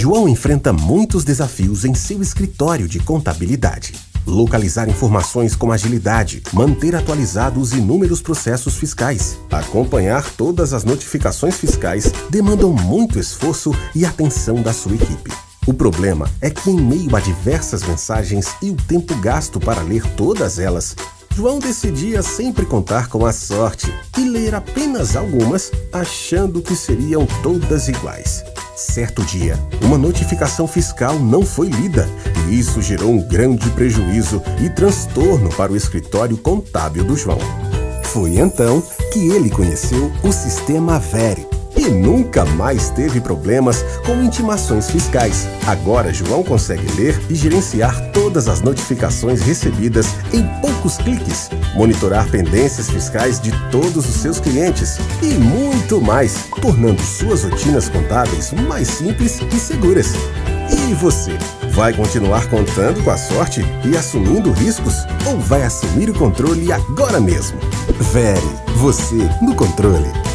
João enfrenta muitos desafios em seu escritório de contabilidade. Localizar informações com agilidade, manter atualizados inúmeros processos fiscais, acompanhar todas as notificações fiscais demandam muito esforço e atenção da sua equipe. O problema é que, em meio a diversas mensagens e o tempo gasto para ler todas elas, João decidia sempre contar com a sorte e ler apenas algumas, achando que seriam todas iguais. Certo dia, uma notificação fiscal não foi lida e isso gerou um grande prejuízo e transtorno para o escritório contábil do João. Foi então que ele conheceu o sistema Vere e nunca mais teve problemas com intimações fiscais. Agora João consegue ler e gerenciar todas as notificações recebidas em poucos cliques, monitorar pendências fiscais de todos os seus clientes e muito mais, tornando suas rotinas contábeis mais simples e seguras. E você? Vai continuar contando com a sorte e assumindo riscos? Ou vai assumir o controle agora mesmo? Vere, você no controle.